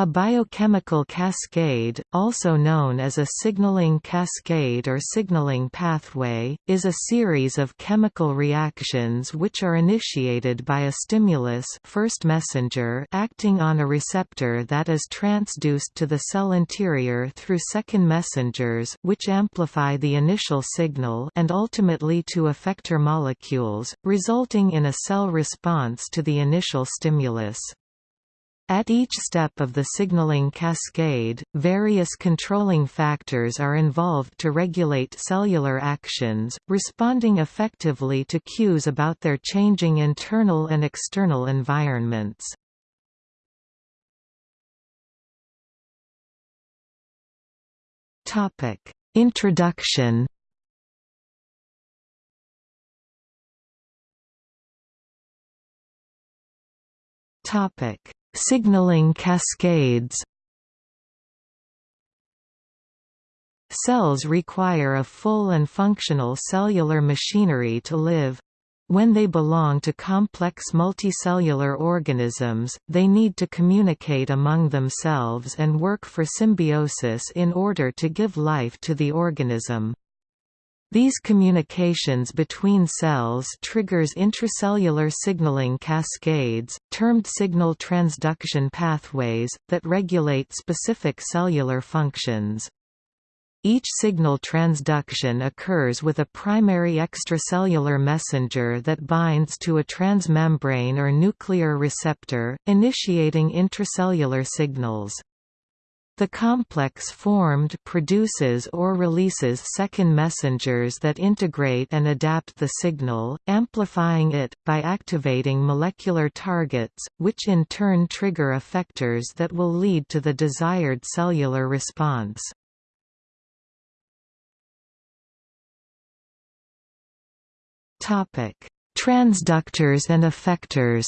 A biochemical cascade, also known as a signaling cascade or signaling pathway, is a series of chemical reactions which are initiated by a stimulus first messenger acting on a receptor that is transduced to the cell interior through second messengers which amplify the initial signal and ultimately to effector molecules, resulting in a cell response to the initial stimulus. At each step of the signaling cascade, various controlling factors are involved to regulate cellular actions, responding effectively to cues about their changing internal and external environments. Introduction Topic Signaling cascades Cells require a full and functional cellular machinery to live. When they belong to complex multicellular organisms, they need to communicate among themselves and work for symbiosis in order to give life to the organism. These communications between cells triggers intracellular signaling cascades, termed signal transduction pathways, that regulate specific cellular functions. Each signal transduction occurs with a primary extracellular messenger that binds to a transmembrane or nuclear receptor, initiating intracellular signals. The complex formed produces or releases second messengers that integrate and adapt the signal, amplifying it, by activating molecular targets, which in turn trigger effectors that will lead to the desired cellular response. Transductors and effectors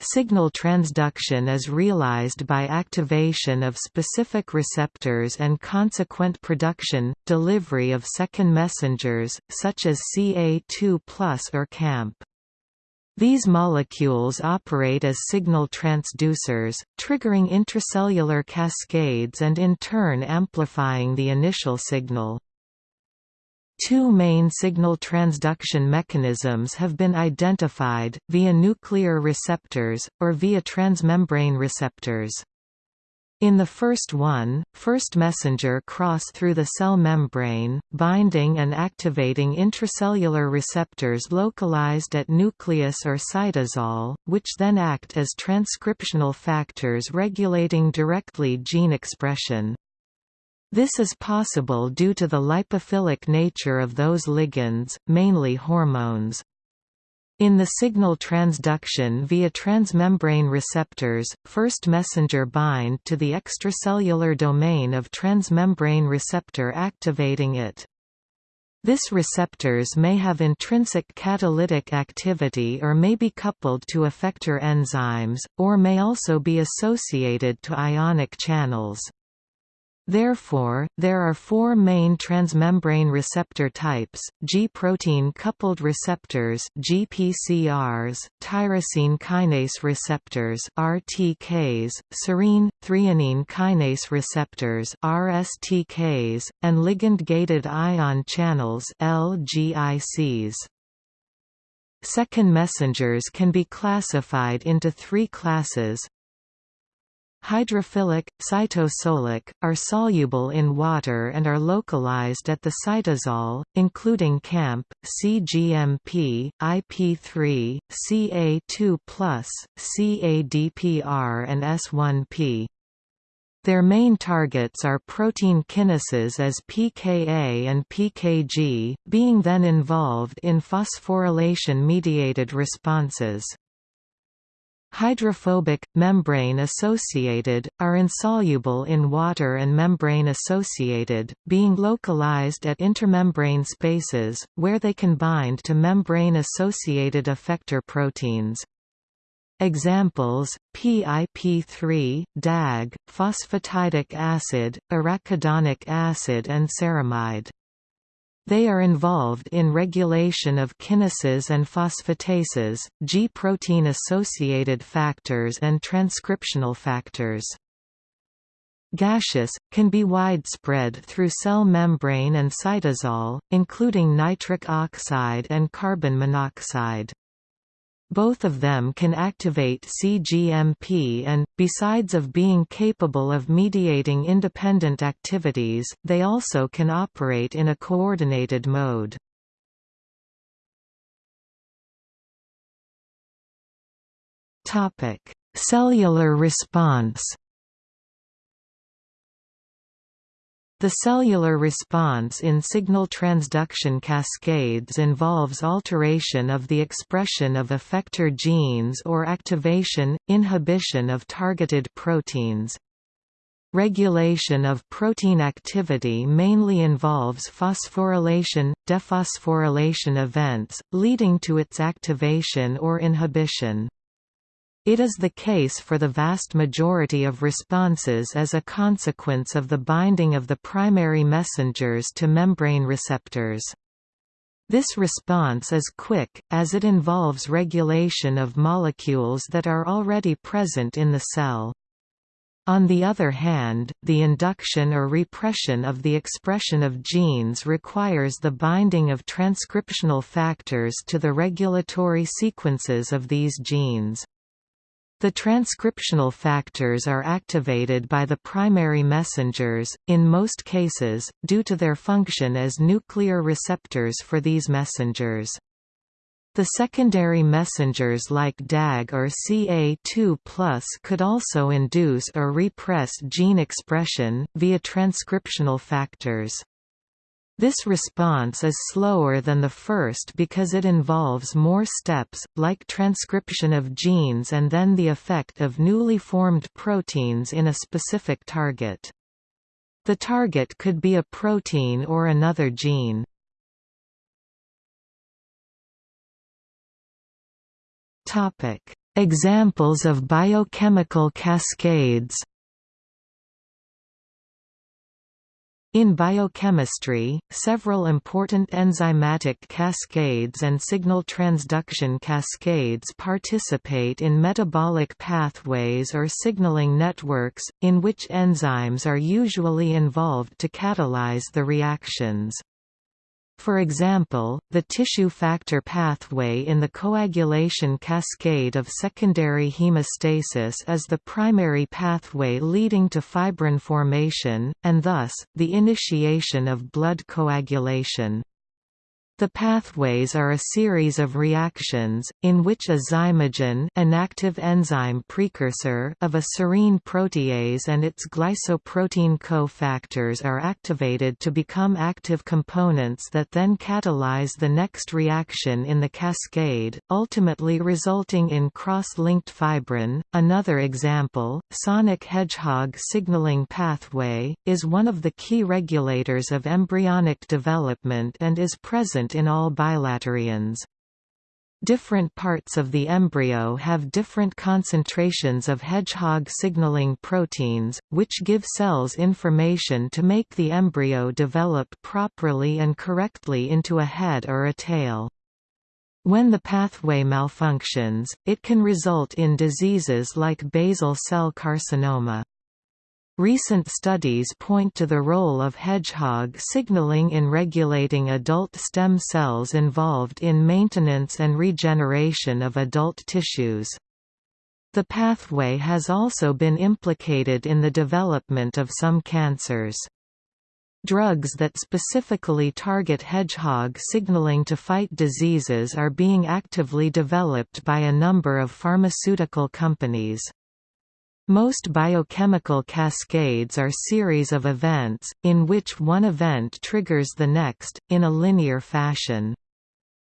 Signal transduction is realized by activation of specific receptors and consequent production, delivery of second messengers, such as Ca2 or CAMP. These molecules operate as signal transducers, triggering intracellular cascades and in turn amplifying the initial signal. Two main signal transduction mechanisms have been identified, via nuclear receptors, or via transmembrane receptors. In the first one, first messenger cross through the cell membrane, binding and activating intracellular receptors localized at nucleus or cytosol, which then act as transcriptional factors regulating directly gene expression. This is possible due to the lipophilic nature of those ligands, mainly hormones. In the signal transduction via transmembrane receptors, first messenger bind to the extracellular domain of transmembrane receptor activating it. This receptors may have intrinsic catalytic activity or may be coupled to effector enzymes, or may also be associated to ionic channels. Therefore, there are four main transmembrane receptor types, G-protein coupled receptors GPCRs, tyrosine kinase receptors RTKs, serine, threonine kinase receptors RSTKs, and ligand-gated ion channels LGICs. Second messengers can be classified into three classes, Hydrophilic, cytosolic, are soluble in water and are localized at the cytosol, including CAMP, cGMP, IP3, Ca2+, CADPR and S1P. Their main targets are protein kinases as pKa and pKg, being then involved in phosphorylation-mediated responses. Hydrophobic, membrane-associated, are insoluble in water and membrane-associated, being localized at intermembrane spaces, where they can bind to membrane-associated effector proteins. Examples, PIP3, DAG, phosphatidic acid, arachidonic acid and ceramide. They are involved in regulation of kinases and phosphatases, G protein-associated factors and transcriptional factors. Gaseous, can be widespread through cell membrane and cytosol, including nitric oxide and carbon monoxide. Both of them can activate cGMP and, besides of being capable of mediating independent activities, they also can operate in a coordinated mode. Cellular response The cellular response in signal transduction cascades involves alteration of the expression of effector genes or activation, inhibition of targeted proteins. Regulation of protein activity mainly involves phosphorylation, dephosphorylation events, leading to its activation or inhibition. It is the case for the vast majority of responses as a consequence of the binding of the primary messengers to membrane receptors. This response is quick, as it involves regulation of molecules that are already present in the cell. On the other hand, the induction or repression of the expression of genes requires the binding of transcriptional factors to the regulatory sequences of these genes. The transcriptional factors are activated by the primary messengers, in most cases, due to their function as nuclear receptors for these messengers. The secondary messengers like DAG or CA2 could also induce or repress gene expression, via transcriptional factors. This response is slower than the first because it involves more steps, like transcription of genes and then the effect of newly formed proteins in a specific target. The target could be a protein or another gene. Examples of biochemical cascades In biochemistry, several important enzymatic cascades and signal transduction cascades participate in metabolic pathways or signaling networks, in which enzymes are usually involved to catalyze the reactions. For example, the tissue factor pathway in the coagulation cascade of secondary hemostasis is the primary pathway leading to fibrin formation, and thus, the initiation of blood coagulation. The pathways are a series of reactions, in which a zymogen an active enzyme precursor of a serine protease and its glycoprotein cofactors are activated to become active components that then catalyze the next reaction in the cascade, ultimately resulting in cross-linked fibrin. Another example, sonic hedgehog signaling pathway, is one of the key regulators of embryonic development and is present present in all bilaterians. Different parts of the embryo have different concentrations of hedgehog signaling proteins, which give cells information to make the embryo develop properly and correctly into a head or a tail. When the pathway malfunctions, it can result in diseases like basal cell carcinoma. Recent studies point to the role of hedgehog signaling in regulating adult stem cells involved in maintenance and regeneration of adult tissues. The pathway has also been implicated in the development of some cancers. Drugs that specifically target hedgehog signaling to fight diseases are being actively developed by a number of pharmaceutical companies. Most biochemical cascades are series of events, in which one event triggers the next, in a linear fashion.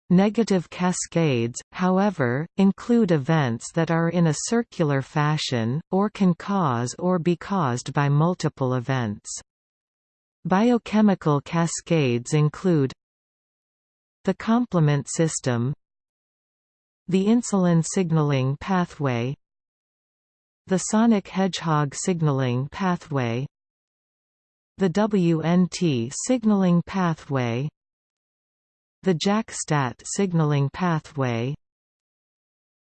Negative cascades, however, include events that are in a circular fashion, or can cause or be caused by multiple events. Biochemical cascades include the complement system the insulin signaling pathway the sonic hedgehog signaling pathway The WNT signaling pathway the JAK-STAT signaling pathway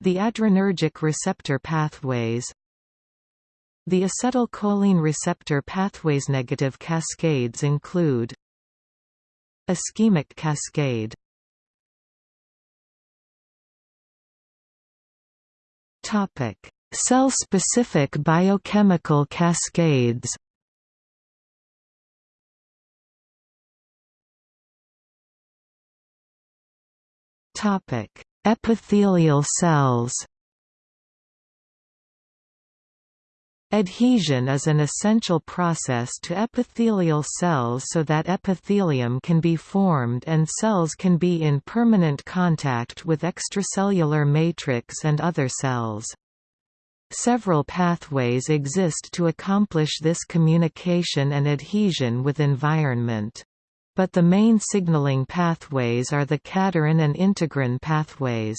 the adrenergic receptor pathways the acetylcholine receptor pathways. Negative cascades include ischemic cascade. Topic cell-specific biochemical cascades topic epithelial cells Adhesion is an essential process to epithelial cells so that epithelium can be formed and cells can be in permanent contact with extracellular matrix and other cells. Several pathways exist to accomplish this communication and adhesion with environment. But the main signaling pathways are the cadherin and integrin pathways.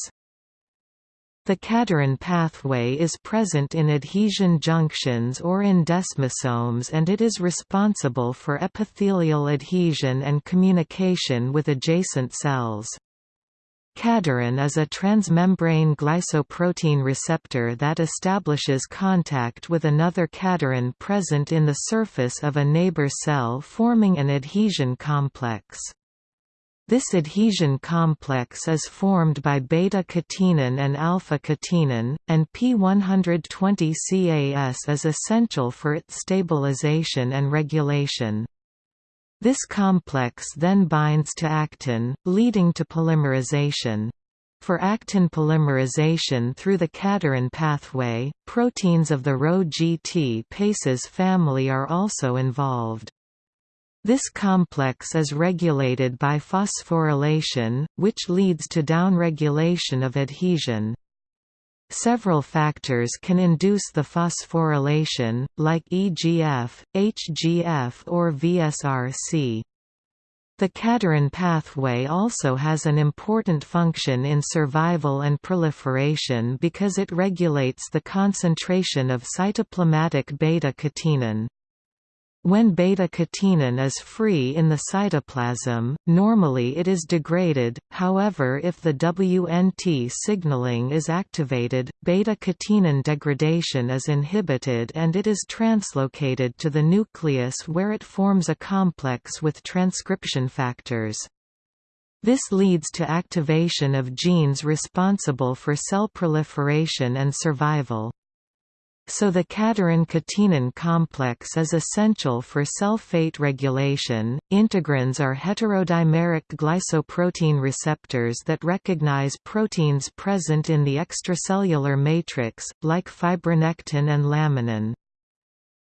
The cadherin pathway is present in adhesion junctions or in desmosomes and it is responsible for epithelial adhesion and communication with adjacent cells. Cadherin is a transmembrane glycoprotein receptor that establishes contact with another cadherin present in the surface of a neighbor cell forming an adhesion complex. This adhesion complex is formed by beta-catenin and alpha-catenin, and P120CAS is essential for its stabilization and regulation. This complex then binds to actin, leading to polymerization. For actin polymerization through the cadherin pathway, proteins of the Rho-GTPases family are also involved. This complex is regulated by phosphorylation, which leads to downregulation of adhesion. Several factors can induce the phosphorylation, like EGF, HGF or VSRC. The cadherin pathway also has an important function in survival and proliferation because it regulates the concentration of cytoplasmatic beta-catenin. When beta-catenin is free in the cytoplasm, normally it is degraded, however if the WNT signaling is activated, beta-catenin degradation is inhibited and it is translocated to the nucleus where it forms a complex with transcription factors. This leads to activation of genes responsible for cell proliferation and survival. So the cadherin-catenin complex is essential for cell fate regulation. Integrins are heterodimeric glycoprotein receptors that recognize proteins present in the extracellular matrix, like fibronectin and laminin.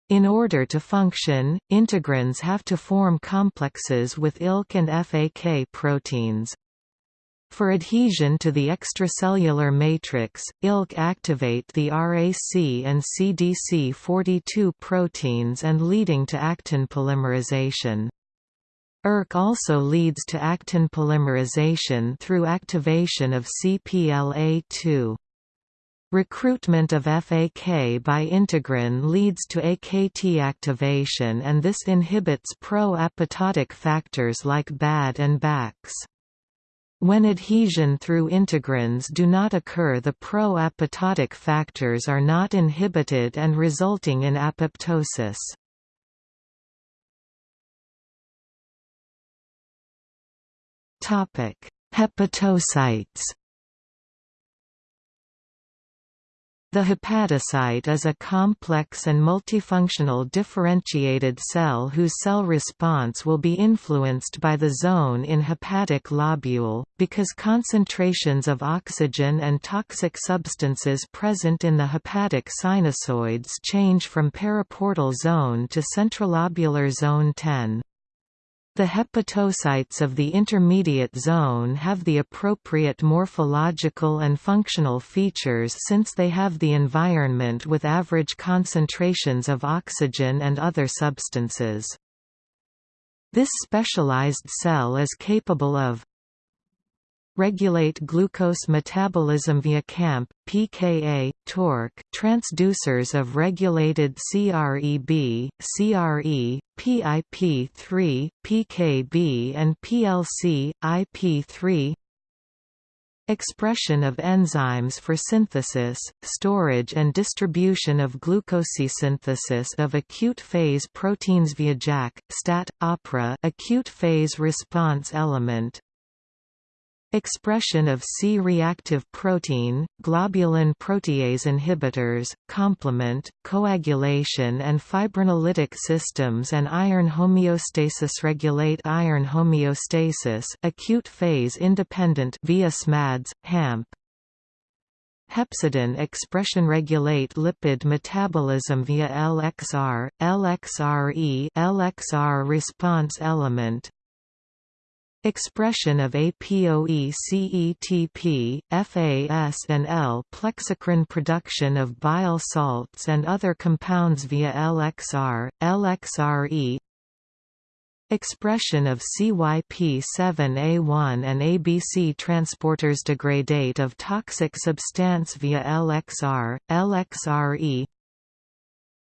In order to function, integrins have to form complexes with ILK and FAK proteins. For adhesion to the extracellular matrix, ILK activate the RAC and CDC42 proteins and leading to actin polymerization. ERK also leads to actin polymerization through activation of CPLA2. Recruitment of FAK by integrin leads to AKT activation and this inhibits pro-apoptotic factors like BAD and BAX. When adhesion through integrins do not occur the pro-apoptotic factors are not inhibited and resulting in apoptosis. Hepatocytes The hepatocyte is a complex and multifunctional differentiated cell whose cell response will be influenced by the zone in hepatic lobule, because concentrations of oxygen and toxic substances present in the hepatic sinusoids change from periportal zone to centrilobular zone 10. The hepatocytes of the intermediate zone have the appropriate morphological and functional features since they have the environment with average concentrations of oxygen and other substances. This specialized cell is capable of regulate glucose metabolism via CAMP, pKa, TORC transducers of regulated CREB, CRE, PIP3, PKB and PLC, IP3 Expression of enzymes for synthesis, storage and distribution of glucosynthesis of acute phase proteins via JAK, STAT, OPERA acute phase response element, Expression of C-reactive protein, globulin protease inhibitors, complement, coagulation and fibrinolytic systems and iron homeostasis regulate iron homeostasis acute phase independent via SMADS, HAMP. Hepcidin expression regulate lipid metabolism via LXR, LXRE LXR response element, Expression of APOE CETP, FAS and L plexicrin production of bile salts and other compounds via LXR, LXRE Expression of CYP7A1 and ABC transporters degradate of toxic substance via LXR, LXRE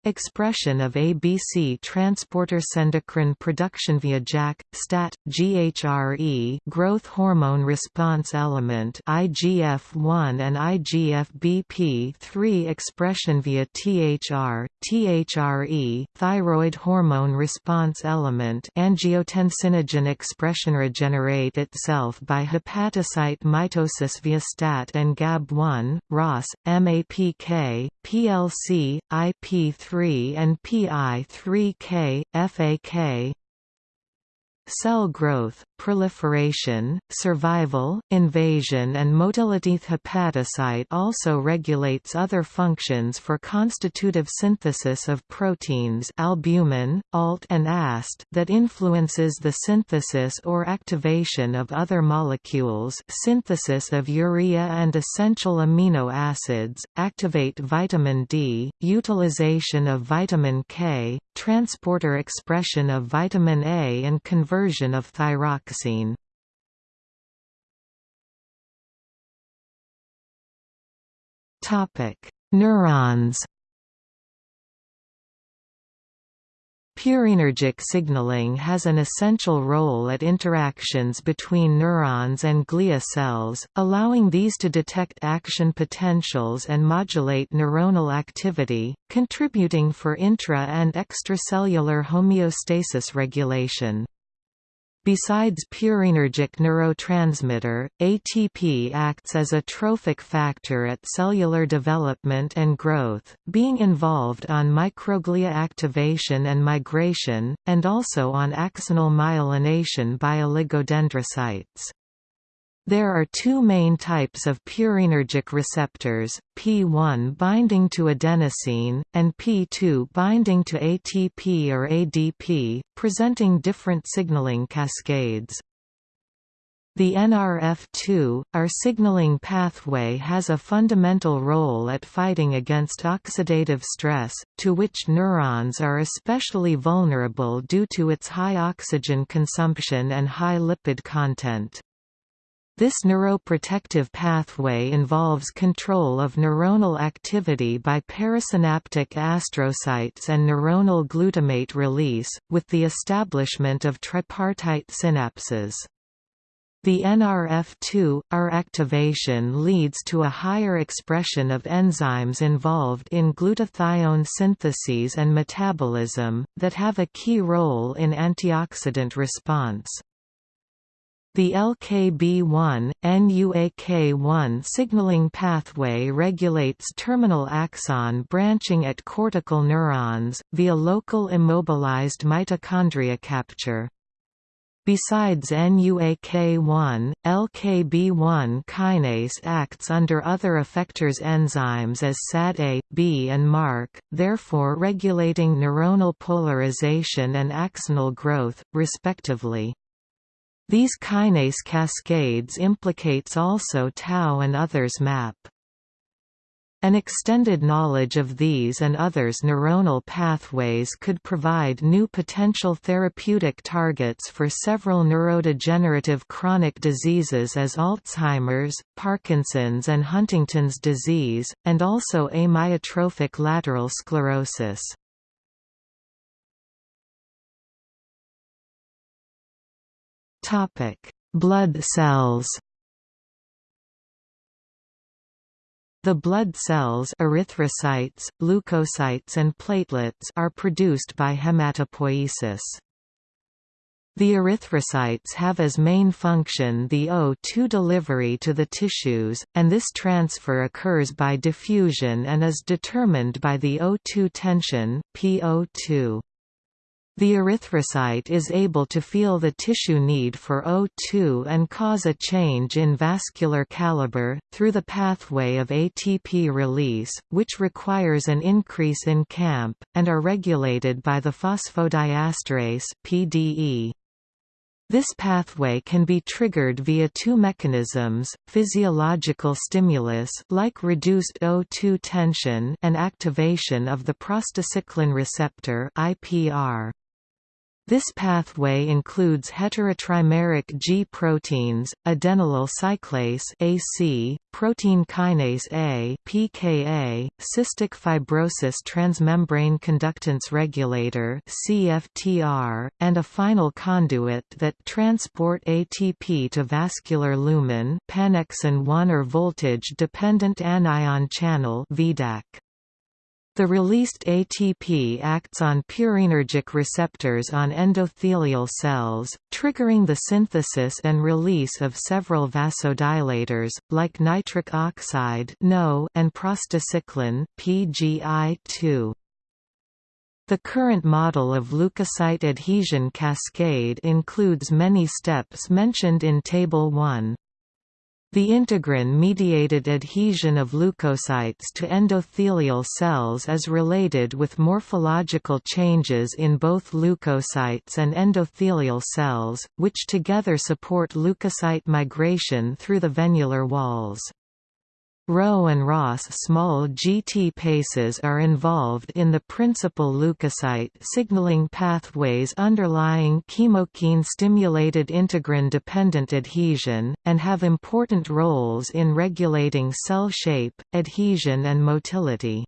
Expression of ABC transporter endocrine production via JAK, STAT, GHRE growth hormone response element IGF-1 and IGF-BP3 expression via THR, THRE thyroid hormone response element angiotensinogen expression regenerate itself by hepatocyte mitosis via STAT and GAB1, ROS, MAPK, PLC, IP3 and PI3K, FAK Cell growth, proliferation, survival, invasion and motility. Hepatocyte also regulates other functions for constitutive synthesis of proteins albumin, ALT and AST that influences the synthesis or activation of other molecules synthesis of urea and essential amino acids, activate vitamin D, utilization of vitamin K, transporter expression of vitamin A and conversion of thyroxine. Neurons Purinergic signaling has an essential role at interactions between neurons and glia cells, allowing these to detect action potentials and modulate neuronal activity, contributing for intra- and extracellular homeostasis regulation. Besides purinergic neurotransmitter, ATP acts as a trophic factor at cellular development and growth, being involved on microglia activation and migration, and also on axonal myelination by oligodendrocytes. There are two main types of purinergic receptors, P1 binding to adenosine, and P2 binding to ATP or ADP, presenting different signaling cascades. The NRF2, ARE signaling pathway has a fundamental role at fighting against oxidative stress, to which neurons are especially vulnerable due to its high oxygen consumption and high lipid content. This neuroprotective pathway involves control of neuronal activity by perisynaptic astrocytes and neuronal glutamate release, with the establishment of tripartite synapses. The NRF2, R activation leads to a higher expression of enzymes involved in glutathione synthesis and metabolism, that have a key role in antioxidant response. The LKB1, NUAK1 signaling pathway regulates terminal axon branching at cortical neurons, via local immobilized mitochondria capture. Besides NUAK1, LKB1 kinase acts under other effectors enzymes as SAD-A, B and MARK, therefore regulating neuronal polarization and axonal growth, respectively. These kinase cascades implicates also tau and others MAP. An extended knowledge of these and others neuronal pathways could provide new potential therapeutic targets for several neurodegenerative chronic diseases as Alzheimer's, Parkinson's and Huntington's disease, and also amyotrophic lateral sclerosis. Blood cells The blood cells erythrocytes, leukocytes and platelets are produced by hematopoiesis. The erythrocytes have as main function the O2 delivery to the tissues, and this transfer occurs by diffusion and is determined by the O2 tension PO2. The erythrocyte is able to feel the tissue need for O2 and cause a change in vascular caliber, through the pathway of ATP release, which requires an increase in CAMP, and are regulated by the phosphodiesterase PDE. This pathway can be triggered via two mechanisms, physiological stimulus like reduced O2 tension and activation of the prostacyclin receptor IPR. This pathway includes heterotrimeric G proteins, adenylyl cyclase AC, protein kinase A (PKA), cystic fibrosis transmembrane conductance regulator (CFTR), and a final conduit that transport ATP to vascular lumen, pannexin 1 or voltage-dependent anion channel (VDAC). The released ATP acts on purinergic receptors on endothelial cells, triggering the synthesis and release of several vasodilators, like nitric oxide and prostacyclin PGI2. The current model of leukocyte adhesion cascade includes many steps mentioned in Table 1. The integrin-mediated adhesion of leukocytes to endothelial cells is related with morphological changes in both leukocytes and endothelial cells, which together support leukocyte migration through the venular walls. Rho and Ras small GTPases are involved in the principal leukocyte signaling pathways underlying chemokine-stimulated integrin-dependent adhesion, and have important roles in regulating cell shape, adhesion and motility.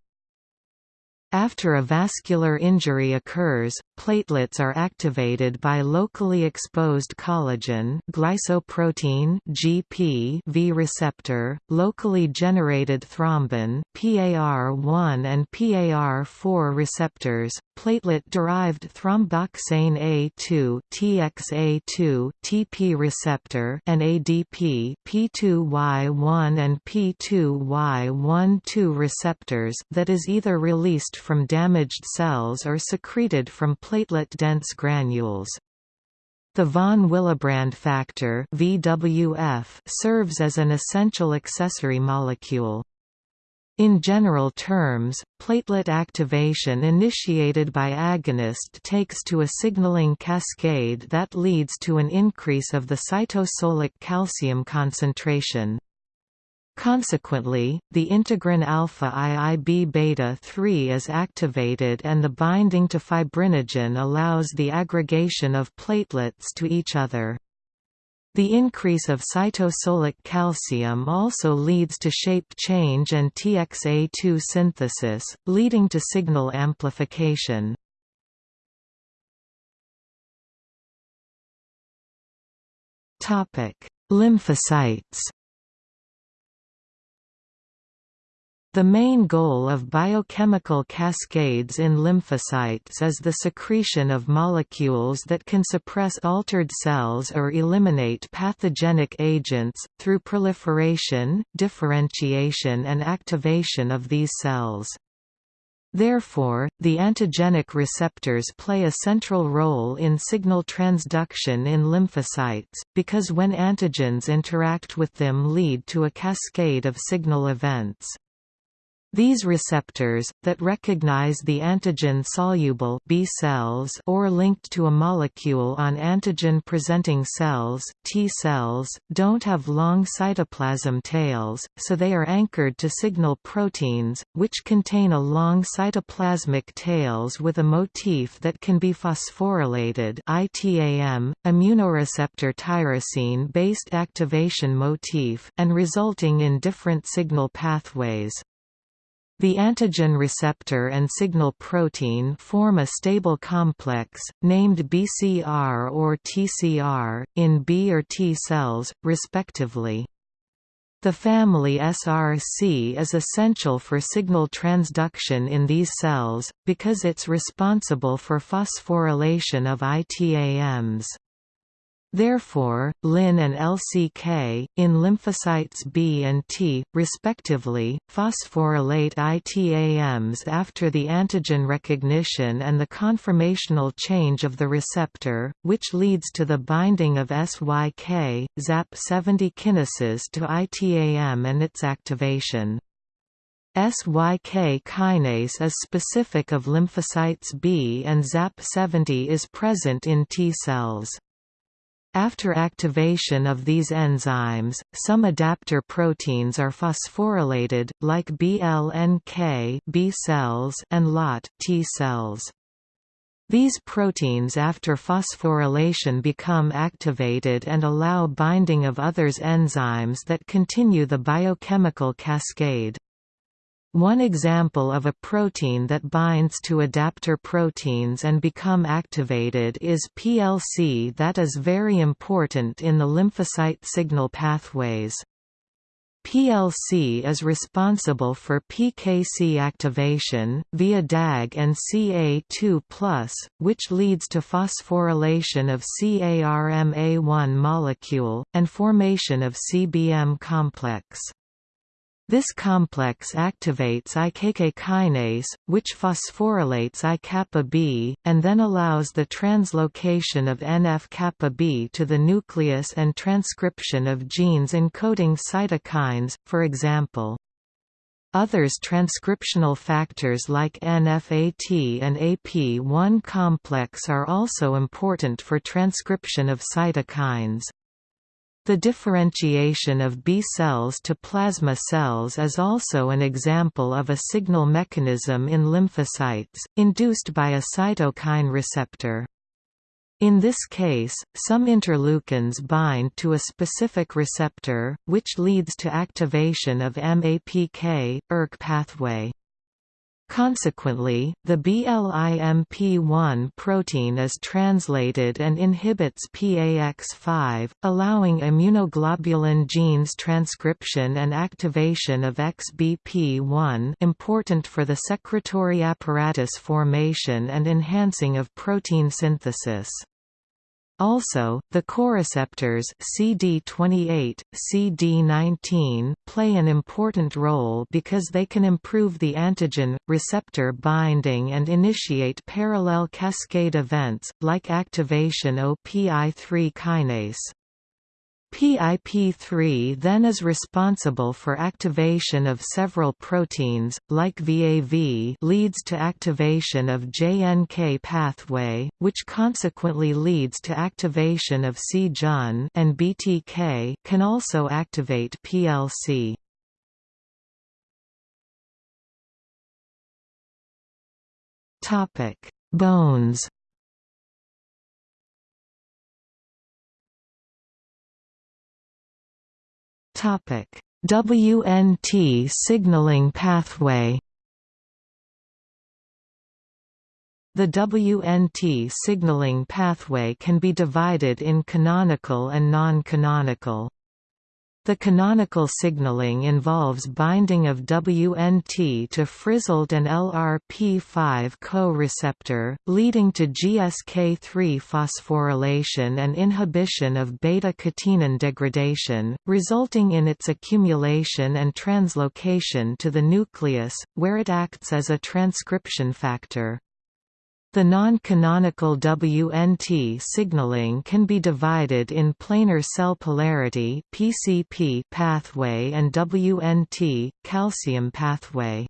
After a vascular injury occurs, platelets are activated by locally exposed collagen glycoprotein (GP) V receptor, locally generated thrombin PAR1 and PAR4 receptors, platelet-derived thromboxane A2 TXA2 TP receptor and ADP P2Y1 and P2Y12 receptors that is either released from damaged cells or secreted from platelet-dense granules. The von Willebrand factor VWF serves as an essential accessory molecule. In general terms, platelet activation initiated by agonist takes to a signaling cascade that leads to an increase of the cytosolic calcium concentration. Consequently, the integrin alpha IIB beta 3 is activated and the binding to fibrinogen allows the aggregation of platelets to each other. The increase of cytosolic calcium also leads to shape change and TXA2 synthesis, leading to signal amplification. Lymphocytes The main goal of biochemical cascades in lymphocytes is the secretion of molecules that can suppress altered cells or eliminate pathogenic agents, through proliferation, differentiation and activation of these cells. Therefore, the antigenic receptors play a central role in signal transduction in lymphocytes, because when antigens interact with them lead to a cascade of signal events. These receptors, that recognize the antigen-soluble B cells or linked to a molecule on antigen-presenting cells T cells, don't have long cytoplasm tails, so they are anchored to signal proteins, which contain a long cytoplasmic tails with a motif that can be phosphorylated ITAM, immunoreceptor tyrosine-based activation motif, and resulting in different signal pathways. The antigen receptor and signal protein form a stable complex, named BCR or TCR, in B or T cells, respectively. The family SRC is essential for signal transduction in these cells, because it's responsible for phosphorylation of ITAMs. Therefore, LYN and LCK, in lymphocytes B and T, respectively, phosphorylate ITAMs after the antigen recognition and the conformational change of the receptor, which leads to the binding of SYK, ZAP70 kinases to ITAM and its activation. SYK kinase is specific of lymphocytes B and ZAP70 is present in T cells. After activation of these enzymes, some adapter proteins are phosphorylated, like BLNK B cells and LAT T cells. These proteins after phosphorylation become activated and allow binding of others enzymes that continue the biochemical cascade. One example of a protein that binds to adapter proteins and become activated is PLC that is very important in the lymphocyte signal pathways. PLC is responsible for PKC activation, via DAG and CA2+, which leads to phosphorylation of CARMA1 molecule, and formation of CBM complex. This complex activates IKK kinase, which phosphorylates I-kappa B, and then allows the translocation of NF-kappa B to the nucleus and transcription of genes encoding cytokines, for example. Others transcriptional factors like NFAT and AP1 complex are also important for transcription of cytokines. The differentiation of B cells to plasma cells is also an example of a signal mechanism in lymphocytes, induced by a cytokine receptor. In this case, some interleukins bind to a specific receptor, which leads to activation of MAPK, ERK pathway. Consequently, the BLIMP1 protein is translated and inhibits PAX5, allowing immunoglobulin genes transcription and activation of XBP1 important for the secretory apparatus formation and enhancing of protein synthesis. Also, the coreceptors CD28, CD19 play an important role because they can improve the antigen receptor binding and initiate parallel cascade events like activation OPI3 kinase. PIP3 then is responsible for activation of several proteins, like VAV leads to activation of JNK pathway, which consequently leads to activation of C-JUN and BTK can also activate PLC. Bones WNT signaling pathway. The WNT signaling pathway can be divided in canonical and non-canonical. The canonical signaling involves binding of WNT to frizzled and LRP5 co-receptor, leading to GSK3 phosphorylation and inhibition of beta-catenin degradation, resulting in its accumulation and translocation to the nucleus, where it acts as a transcription factor. The non-canonical WNT signaling can be divided in planar cell polarity (PCP) pathway and WNT calcium pathway.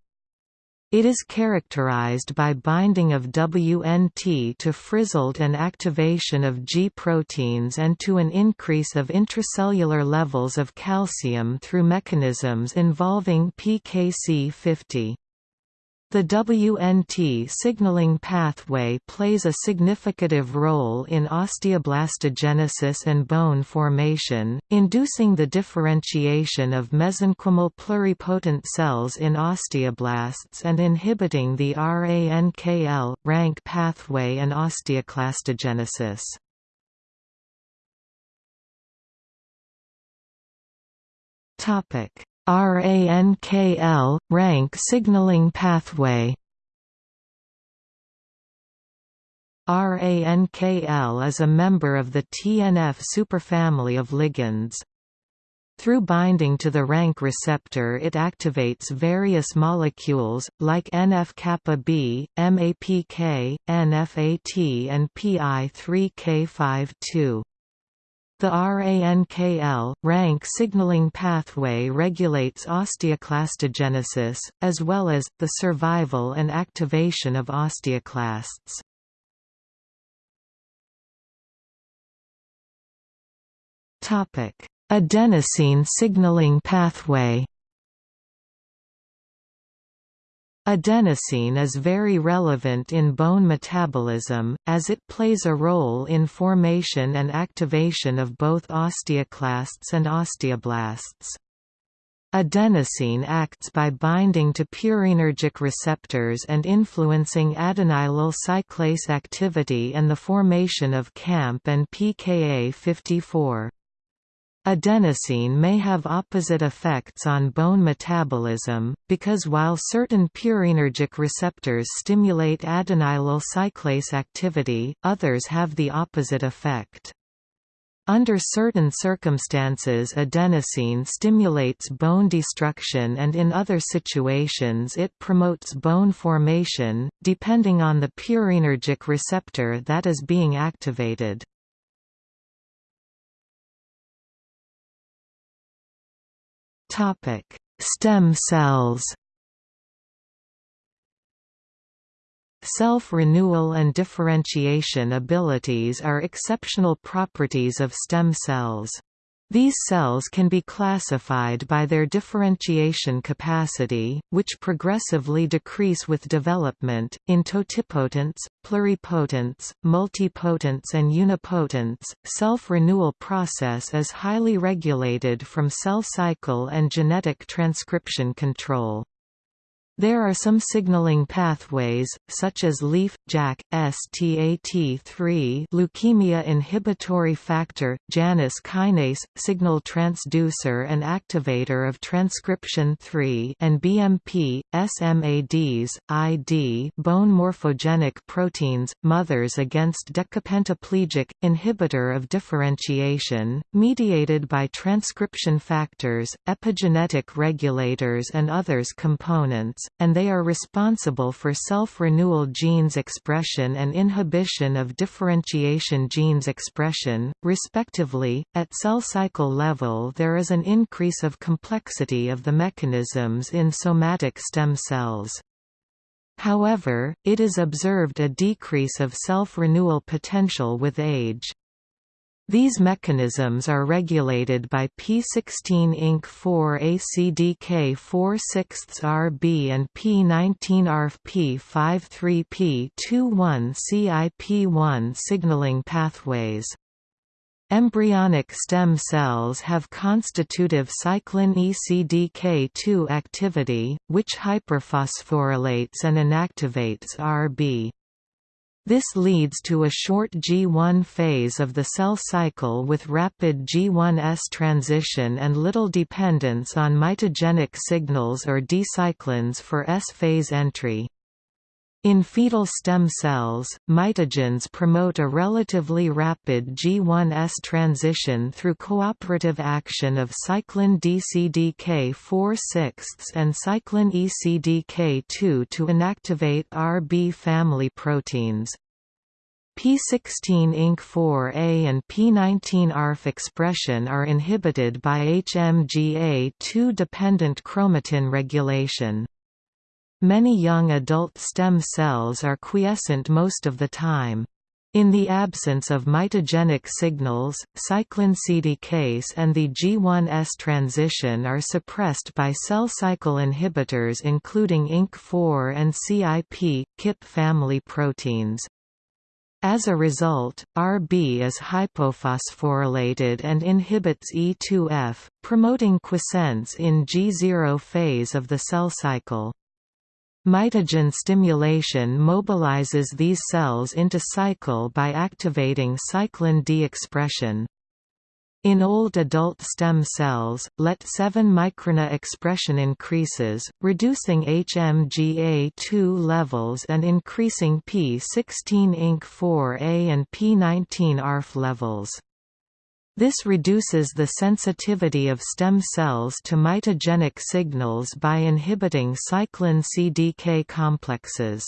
It is characterized by binding of WNT to frizzled and activation of G proteins and to an increase of intracellular levels of calcium through mechanisms involving PKC50. The WNT signaling pathway plays a significant role in osteoblastogenesis and bone formation, inducing the differentiation of mesenchymal pluripotent cells in osteoblasts and inhibiting the RANKL, rank pathway and osteoclastogenesis. RANKL, rank signaling pathway RANKL is a member of the TNF superfamily of ligands. Through binding to the rank receptor it activates various molecules, like NF-kappa B, MAPK, NFAT and PI3K52. The RANKL, rank signaling pathway regulates osteoclastogenesis, as well as, the survival and activation of osteoclasts. Adenosine signaling pathway Adenosine is very relevant in bone metabolism, as it plays a role in formation and activation of both osteoclasts and osteoblasts. Adenosine acts by binding to purinergic receptors and influencing adenylyl cyclase activity and the formation of CAMP and pKa54. Adenosine may have opposite effects on bone metabolism, because while certain purinergic receptors stimulate adenylyl cyclase activity, others have the opposite effect. Under certain circumstances adenosine stimulates bone destruction and in other situations it promotes bone formation, depending on the purinergic receptor that is being activated. Topic: Stem cells. Self-renewal and differentiation abilities are exceptional properties of stem cells. These cells can be classified by their differentiation capacity, which progressively decrease with development, in totipotents, pluripotents, multipotents and unipotents. Self-renewal process is highly regulated from cell cycle and genetic transcription control. There are some signaling pathways, such as LIF, JAK, STAT3 leukemia inhibitory factor, Janus kinase, signal transducer and activator of transcription 3 and BMP, SMADs, ID bone morphogenic proteins, mothers against decapentaplegic, inhibitor of differentiation, mediated by transcription factors, epigenetic regulators and others components and they are responsible for self-renewal genes expression and inhibition of differentiation genes expression, respectively. At cell cycle level there is an increase of complexity of the mechanisms in somatic stem cells. However, it is observed a decrease of self-renewal potential with age. These mechanisms are regulated by P16 INK 4 ACDK 4 6 RB and P19 ARF P53 P21 CIP1 signaling pathways. Embryonic stem cells have constitutive cyclin ECDK2 activity, which hyperphosphorylates and inactivates RB. This leads to a short G1 phase of the cell cycle with rapid G1S transition and little dependence on mitogenic signals or D-cyclins for S-phase entry. In fetal stem cells, mitogens promote a relatively rapid G1S transition through cooperative action of cyclin DCDK 4 6 and cyclin ECDK2 to inactivate RB family proteins. P16 INK 4A and P19 ARF expression are inhibited by HMGA2-dependent chromatin regulation. Many young adult stem cells are quiescent most of the time. In the absence of mitogenic signals, cyclin CDcase and the G1S transition are suppressed by cell cycle inhibitors including INK4 and CIP, KIP family proteins. As a result, Rb is hypophosphorylated and inhibits E2F, promoting quiescence in G0 phase of the cell cycle. Mitogen stimulation mobilizes these cells into cycle by activating cyclin D expression. In old adult stem cells, LET7 microRNA expression increases, reducing HMGA2 levels and increasing P16-INK4A and P19-ARF levels. This reduces the sensitivity of stem cells to mitogenic signals by inhibiting cyclin CDK complexes.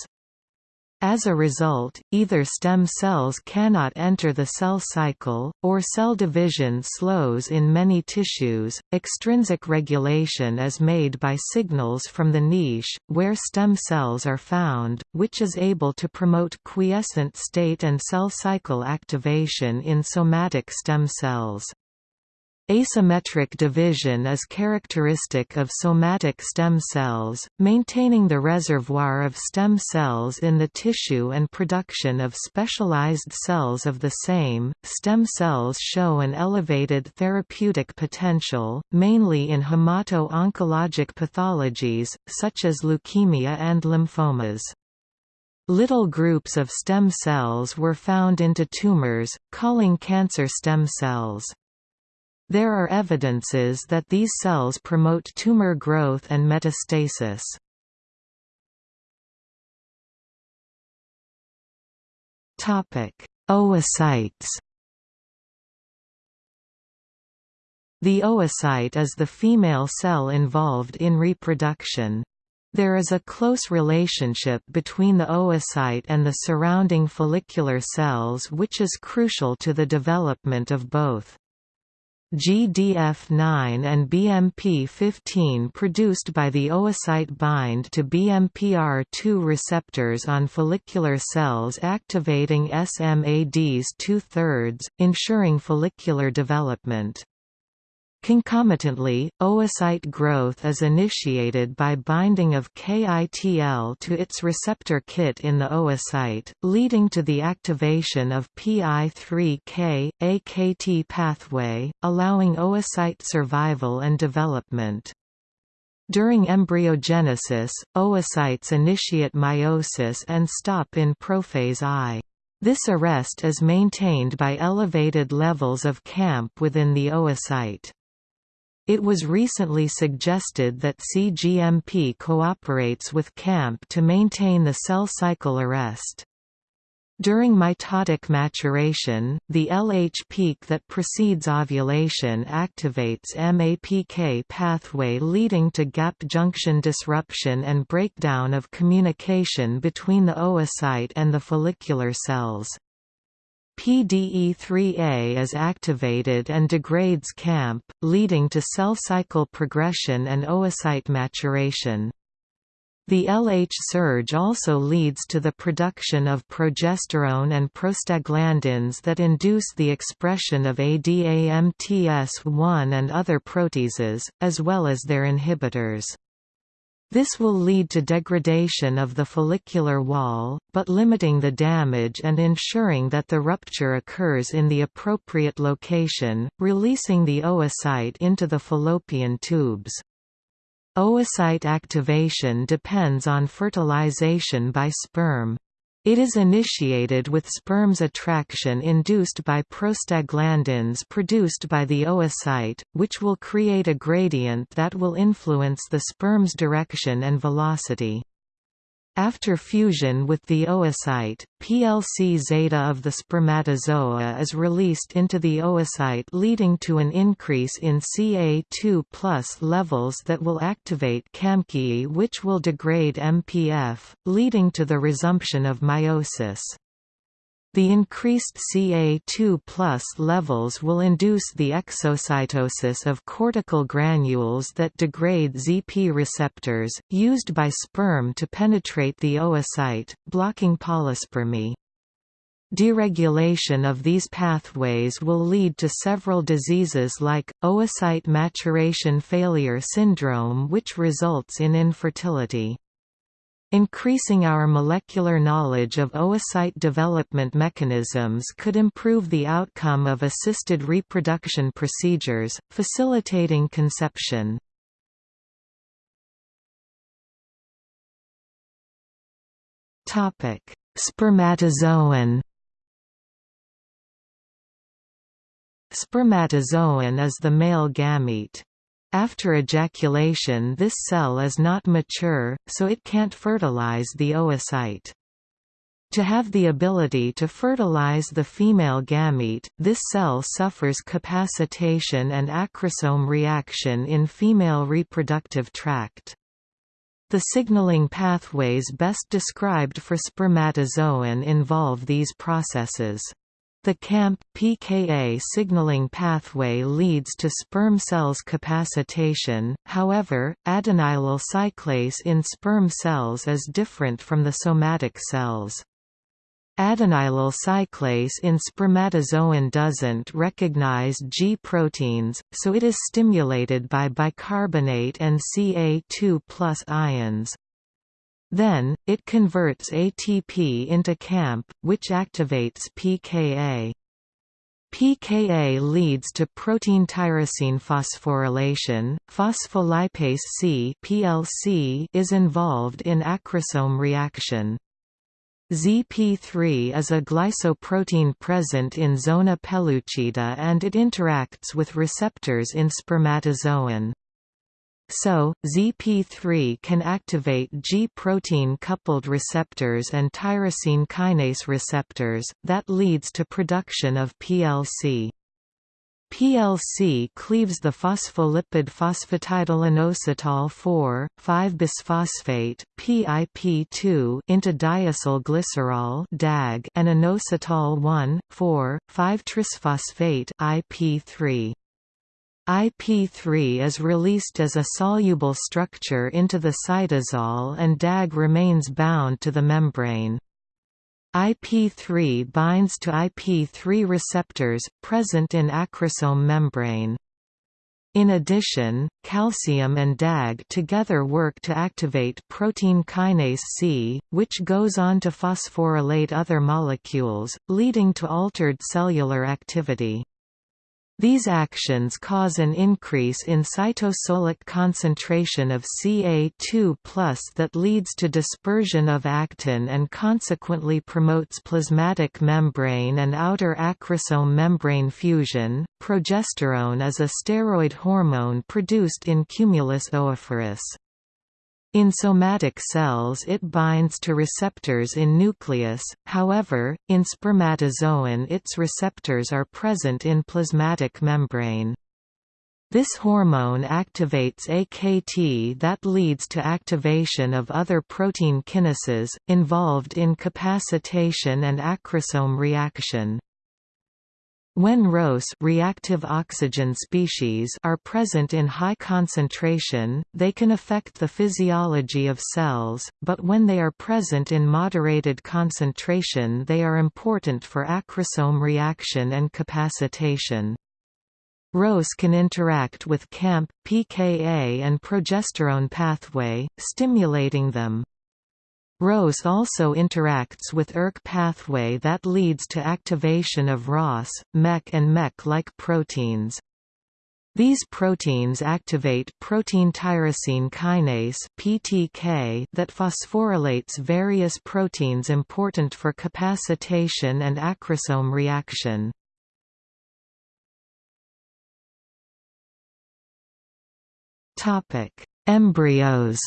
As a result, either stem cells cannot enter the cell cycle, or cell division slows in many tissues. Extrinsic regulation is made by signals from the niche, where stem cells are found, which is able to promote quiescent state and cell cycle activation in somatic stem cells. Asymmetric division is characteristic of somatic stem cells, maintaining the reservoir of stem cells in the tissue and production of specialized cells of the same. Stem cells show an elevated therapeutic potential, mainly in hemato-oncologic pathologies, such as leukemia and lymphomas. Little groups of stem cells were found into tumors, calling cancer stem cells. There are evidences that these cells promote tumor growth and metastasis. Oocytes The oocyte is the female cell involved in reproduction. There is a close relationship between the oocyte and the surrounding follicular cells which is crucial to the development of both. GDF9 and BMP15 produced by the oocyte bind to BMPR2 receptors on follicular cells activating SMADs two-thirds, ensuring follicular development. Concomitantly, oocyte growth is initiated by binding of KITL to its receptor kit in the oocyte, leading to the activation of PI3K, AKT pathway, allowing oocyte survival and development. During embryogenesis, oocytes initiate meiosis and stop in prophase I. This arrest is maintained by elevated levels of CAMP within the oocyte. It was recently suggested that CGMP cooperates with CAMP to maintain the cell cycle arrest. During mitotic maturation, the LH peak that precedes ovulation activates MAPK pathway leading to gap junction disruption and breakdown of communication between the oocyte and the follicular cells. PDE3A is activated and degrades CAMP, leading to cell cycle progression and oocyte maturation. The LH surge also leads to the production of progesterone and prostaglandins that induce the expression of ADAMTS1 and other proteases, as well as their inhibitors. This will lead to degradation of the follicular wall, but limiting the damage and ensuring that the rupture occurs in the appropriate location, releasing the oocyte into the fallopian tubes. Oocyte activation depends on fertilization by sperm. It is initiated with sperm's attraction induced by prostaglandins produced by the oocyte, which will create a gradient that will influence the sperm's direction and velocity. After fusion with the oocyte, PLC zeta of the spermatozoa is released into the oocyte leading to an increase in Ca2 levels that will activate CAMKI which will degrade MPF, leading to the resumption of meiosis. The increased Ca2 levels will induce the exocytosis of cortical granules that degrade ZP receptors, used by sperm to penetrate the oocyte, blocking polyspermy. Deregulation of these pathways will lead to several diseases like, oocyte maturation failure syndrome which results in infertility. Increasing our molecular knowledge of oocyte development mechanisms could improve the outcome of assisted reproduction procedures, facilitating conception. Spermatozoan Spermatozoan is the male gamete. After ejaculation this cell is not mature, so it can't fertilize the oocyte. To have the ability to fertilize the female gamete, this cell suffers capacitation and acrosome reaction in female reproductive tract. The signaling pathways best described for spermatozoan involve these processes. The CAMP pKa signaling pathway leads to sperm cells capacitation, however, adenylyl cyclase in sperm cells is different from the somatic cells. Adenylyl cyclase in spermatozoan doesn't recognize G proteins, so it is stimulated by bicarbonate and Ca2 ions. Then, it converts ATP into CAMP, which activates pKa. pKa leads to protein tyrosine phosphorylation. Phospholipase C (PLC) is involved in acrosome reaction. ZP3 is a glycoprotein present in zona pellucida and it interacts with receptors in spermatozoan. So, ZP3 can activate G-protein coupled receptors and tyrosine kinase receptors, that leads to production of PLC. PLC cleaves the phospholipid phosphatidylinositol 4, 5-bisphosphate PIP2 into diacylglycerol DAG and inositol 1, 4, 5-trisphosphate IP3. IP3 is released as a soluble structure into the cytosol and DAG remains bound to the membrane. IP3 binds to IP3 receptors, present in acrosome membrane. In addition, calcium and DAG together work to activate protein kinase C, which goes on to phosphorylate other molecules, leading to altered cellular activity. These actions cause an increase in cytosolic concentration of Ca2 that leads to dispersion of actin and consequently promotes plasmatic membrane and outer acrosome membrane fusion. Progesterone is a steroid hormone produced in cumulus oophorus. In somatic cells it binds to receptors in nucleus, however, in spermatozoan its receptors are present in plasmatic membrane. This hormone activates AKT that leads to activation of other protein kinases, involved in capacitation and acrosome reaction. When ROS reactive oxygen species are present in high concentration, they can affect the physiology of cells, but when they are present in moderated concentration they are important for acrosome reaction and capacitation. ROS can interact with CAMP, pKa and progesterone pathway, stimulating them. ROS also interacts with ERK pathway that leads to activation of Ras, MEK and MEK-like proteins. These proteins activate protein tyrosine kinase (PTK) that phosphorylates various proteins important for capacitation and acrosome reaction. Topic: Embryos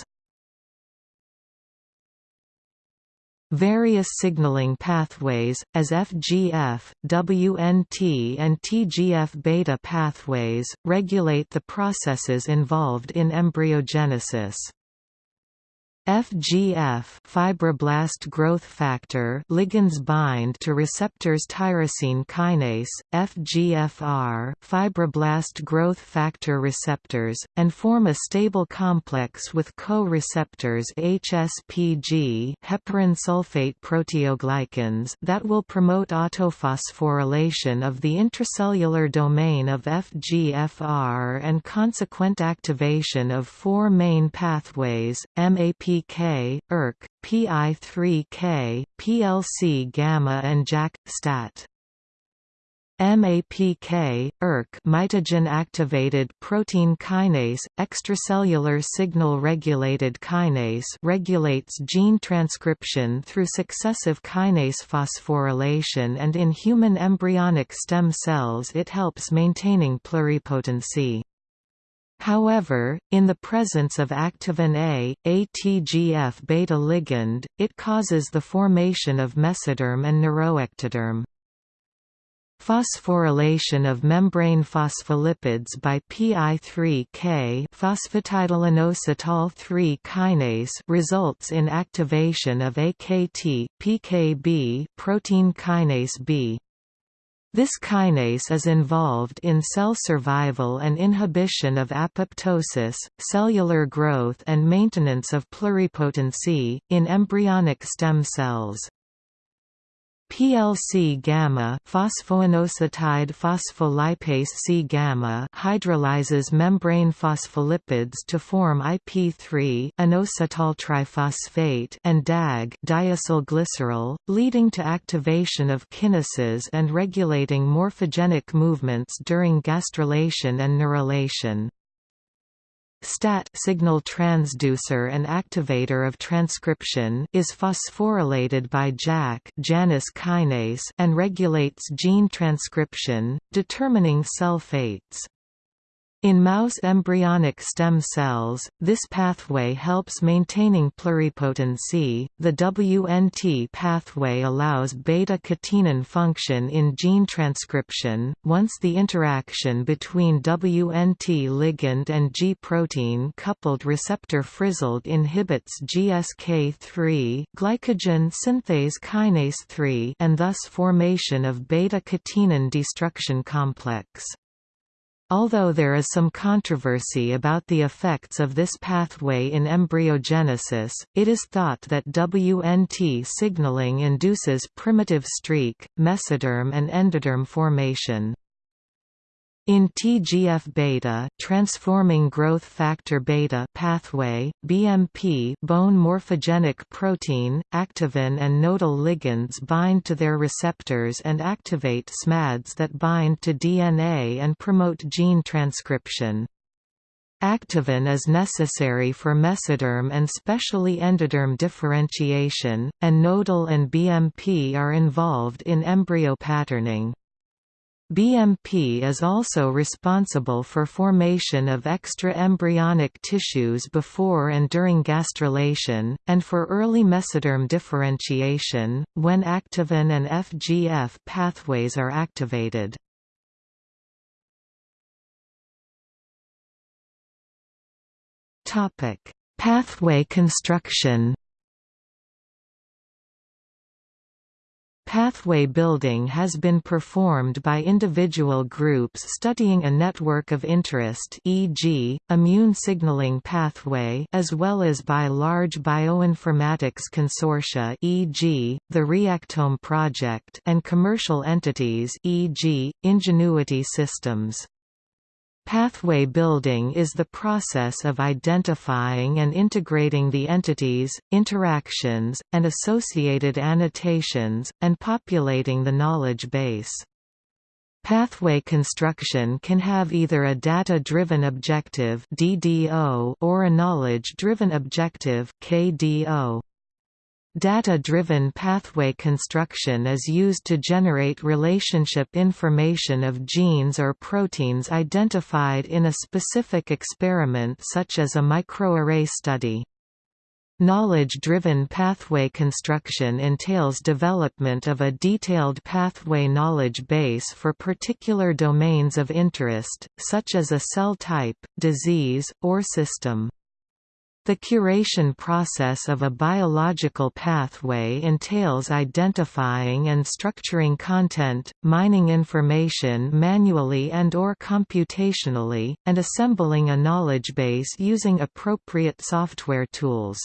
Various signaling pathways, as FGF, WNT and TGF-beta pathways, regulate the processes involved in embryogenesis. FGF fibroblast growth factor ligands bind to receptors tyrosine kinase, FGFR fibroblast growth factor receptors, and form a stable complex with co-receptors HSPG heparin sulfate proteoglycans that will promote autophosphorylation of the intracellular domain of FGFR and consequent activation of four main pathways, MAP PK, ERK, PI3K, PLC gamma and JAK stat. MAPK, ERK mitogen-activated protein kinase, extracellular signal-regulated kinase regulates gene transcription through successive kinase phosphorylation and in human embryonic stem cells it helps maintaining pluripotency. However, in the presence of activin A, a TGF-beta ligand, it causes the formation of mesoderm and neuroectoderm. Phosphorylation of membrane phospholipids by PI3K phosphatidylinositol 3 kinase results in activation of AKT PKB protein kinase B. This kinase is involved in cell survival and inhibition of apoptosis, cellular growth and maintenance of pluripotency, in embryonic stem cells. PLC gamma phosphoinositide phospholipase C gamma hydrolyzes membrane phospholipids to form IP3 inositol and DAG diacylglycerol, leading to activation of kinases and regulating morphogenic movements during gastrulation and neurulation. STAT signal transducer and activator of transcription is phosphorylated by JAK Janus kinase and regulates gene transcription, determining cell fates. In mouse embryonic stem cells, this pathway helps maintaining pluripotency. The WNT pathway allows beta-catenin function in gene transcription. Once the interaction between WNT ligand and G protein coupled receptor frizzled inhibits GSK3 glycogen synthase kinase 3 and thus formation of beta-catenin destruction complex. Although there is some controversy about the effects of this pathway in embryogenesis, it is thought that WNT signaling induces primitive streak, mesoderm and endoderm formation. In TGF-beta transforming growth factor beta pathway, BMP bone morphogenic protein, activin and nodal ligands bind to their receptors and activate SMADs that bind to DNA and promote gene transcription. Activin is necessary for mesoderm and specially endoderm differentiation, and nodal and BMP are involved in embryo patterning. BMP is also responsible for formation of extra-embryonic tissues before and during gastrulation, and for early mesoderm differentiation, when activin and FGF pathways are activated. Pathway construction Pathway building has been performed by individual groups studying a network of interest e.g., immune signaling pathway as well as by large bioinformatics consortia e.g., the Reactome project and commercial entities e.g., Ingenuity Systems. Pathway building is the process of identifying and integrating the entities, interactions, and associated annotations, and populating the knowledge base. Pathway construction can have either a data-driven objective or a knowledge-driven objective KDO. Data-driven pathway construction is used to generate relationship information of genes or proteins identified in a specific experiment such as a microarray study. Knowledge-driven pathway construction entails development of a detailed pathway knowledge base for particular domains of interest, such as a cell type, disease, or system. The curation process of a biological pathway entails identifying and structuring content, mining information manually and or computationally, and assembling a knowledge base using appropriate software tools.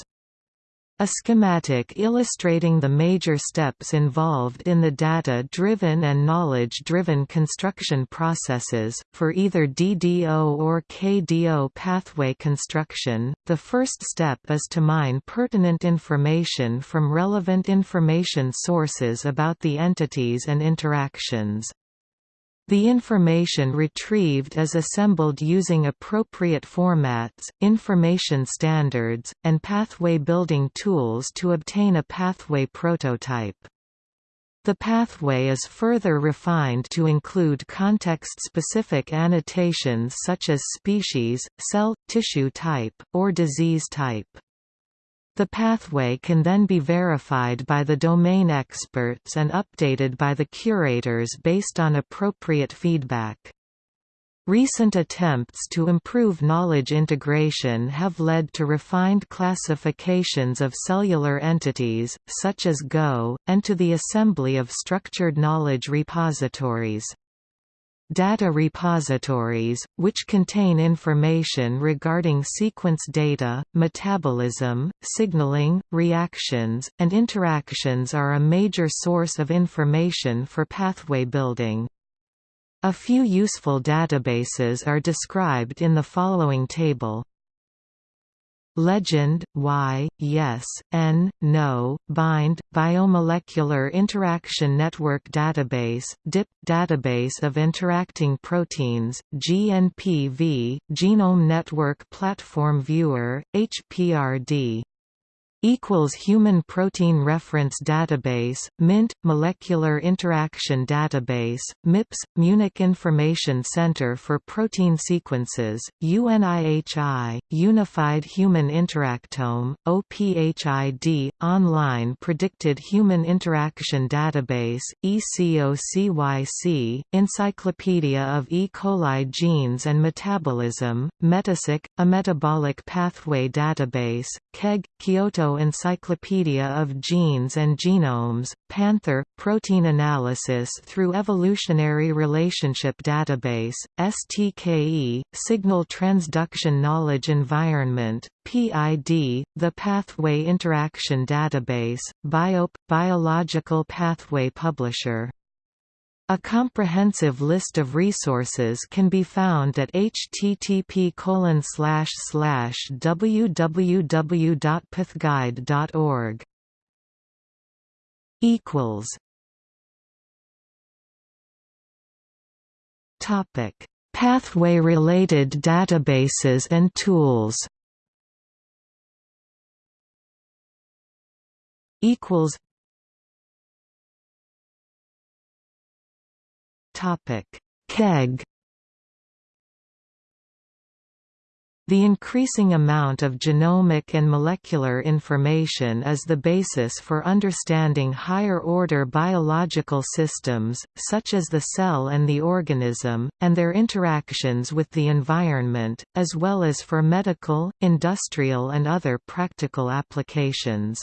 A schematic illustrating the major steps involved in the data-driven and knowledge-driven construction processes, for either DDO or KDO pathway construction. The first step is to mine pertinent information from relevant information sources about the entities and interactions. The information retrieved is assembled using appropriate formats, information standards, and pathway building tools to obtain a pathway prototype. The pathway is further refined to include context-specific annotations such as species, cell, tissue type, or disease type. The pathway can then be verified by the domain experts and updated by the curators based on appropriate feedback. Recent attempts to improve knowledge integration have led to refined classifications of cellular entities, such as GO, and to the assembly of structured knowledge repositories. Data repositories, which contain information regarding sequence data, metabolism, signaling, reactions, and interactions are a major source of information for pathway building. A few useful databases are described in the following table. Legend, Y, Yes, N, No, Bind, Biomolecular Interaction Network Database, DIP, Database of Interacting Proteins, GNPV, Genome Network Platform Viewer, HPRD equals Human Protein Reference Database, MINT, Molecular Interaction Database, MIPS, Munich Information Center for Protein Sequences, UNIHI, Unified Human Interactome, OPHID, Online Predicted Human Interaction Database, ECOCYC, Encyclopedia of E. coli Genes and Metabolism, MetaCyc, a metabolic pathway database, KEGG, Kyoto Encyclopedia of Genes and Genomes, Panther, Protein Analysis through Evolutionary Relationship Database, STKE, Signal Transduction Knowledge Environment, PID, the Pathway Interaction Database, BIOP, Biological Pathway Publisher a comprehensive list of resources can be found at http www.pathguide.org. Equals. Topic: Pathway-related databases and tools. Equals. KEGG The increasing amount of genomic and molecular information is the basis for understanding higher-order biological systems, such as the cell and the organism, and their interactions with the environment, as well as for medical, industrial and other practical applications.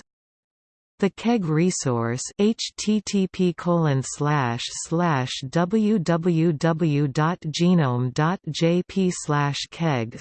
The KEGG resource http www.genome.jp keg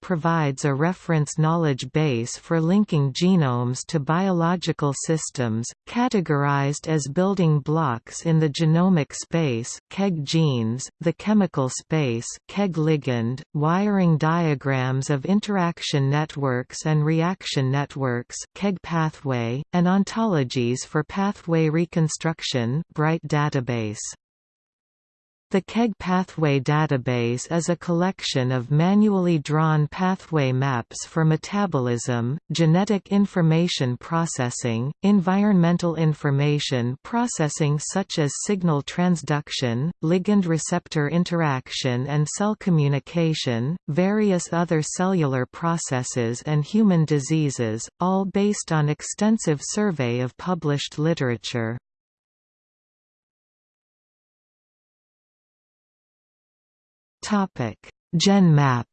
provides a reference knowledge base for linking genomes to biological systems, categorized as building blocks in the genomic space KEGG genes, the chemical space KEGG ligand, wiring diagrams of interaction networks and reaction networks KEGG pathway, and ontologies for pathway reconstruction BRITE database. The KEGG Pathway Database is a collection of manually drawn pathway maps for metabolism, genetic information processing, environmental information processing such as signal transduction, ligand-receptor interaction and cell communication, various other cellular processes and human diseases, all based on extensive survey of published literature. Topic: GenMAPP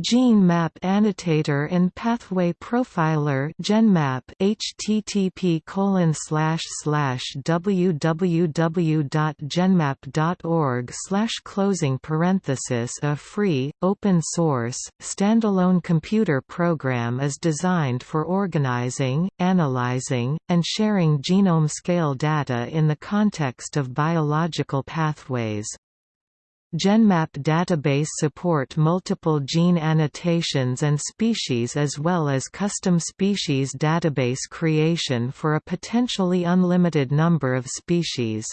Gene Map Annotator and Pathway Profiler GenMAPP http www.genmapp.org closing parenthesis A free, open source, standalone computer program is designed for organizing, analyzing, and sharing genome-scale data in the context of biological pathways. GenMAPP database support multiple gene annotations and species as well as custom species database creation for a potentially unlimited number of species.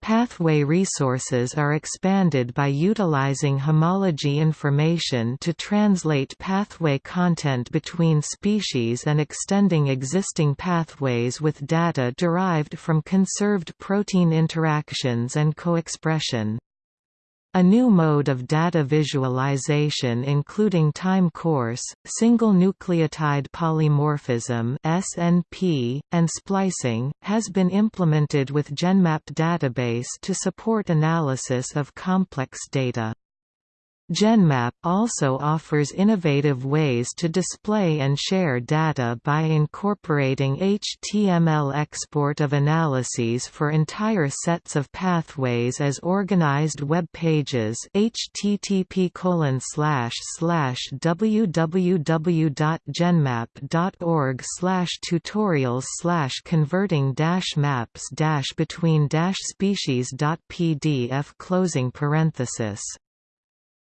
Pathway resources are expanded by utilizing homology information to translate pathway content between species and extending existing pathways with data derived from conserved protein interactions and co-expression. A new mode of data visualization including time course, single nucleotide polymorphism (SNP), and splicing has been implemented with GenMAPP database to support analysis of complex data. GenMAPP also offers innovative ways to display and share data by incorporating HTML export of analyses for entire sets of pathways as organized web pages http www.genmapp.org tutorials converting maps between species.pdf closing parenthesis